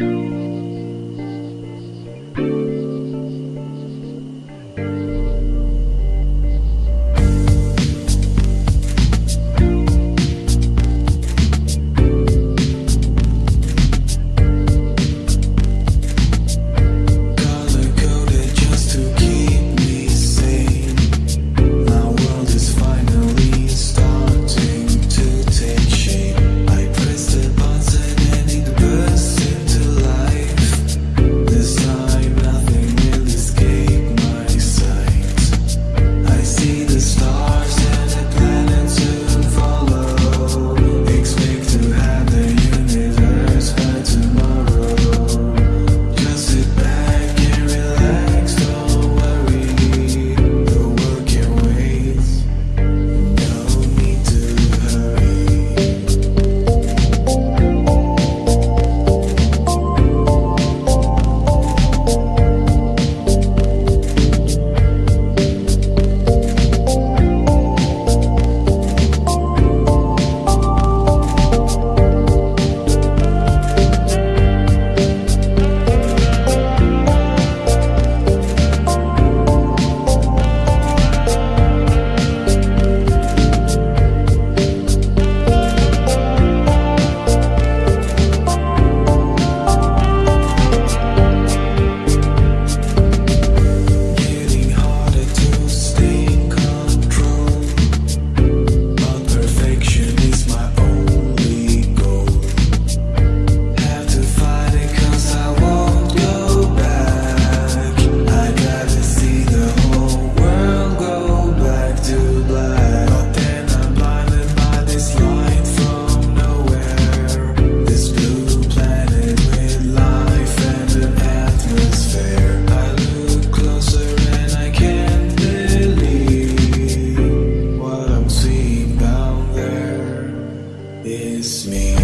Color me.